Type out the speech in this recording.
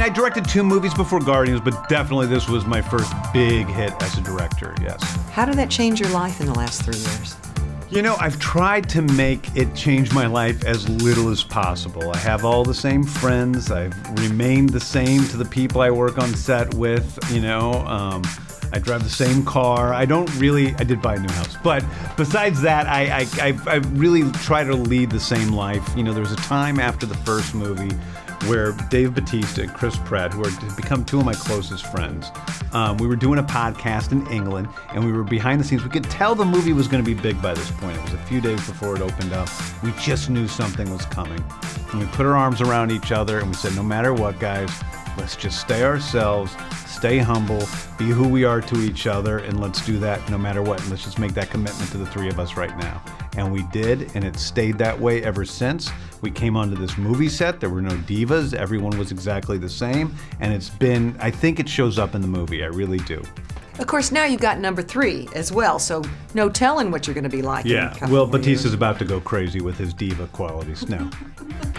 I directed two movies before Guardians, but definitely this was my first big hit as a director, yes. How did that change your life in the last three years? You know, I've tried to make it change my life as little as possible. I have all the same friends. I've remained the same to the people I work on set with, you know. Um, I drive the same car. I don't really, I did buy a new house. But besides that, I, I, I, I really try to lead the same life. You know, there was a time after the first movie where Dave Bautista and Chris Pratt, who are become two of my closest friends, um, we were doing a podcast in England, and we were behind the scenes. We could tell the movie was going to be big by this point. It was a few days before it opened up. We just knew something was coming, and we put our arms around each other, and we said, "No matter what, guys, let's just stay ourselves." Stay humble, be who we are to each other, and let's do that no matter what. And let's just make that commitment to the three of us right now. And we did, and it stayed that way ever since. We came onto this movie set, there were no divas, everyone was exactly the same, and it's been, I think it shows up in the movie, I really do. Of course, now you've got number three as well, so no telling what you're going to be like. Yeah, Will. Bautista's about to go crazy with his diva qualities now.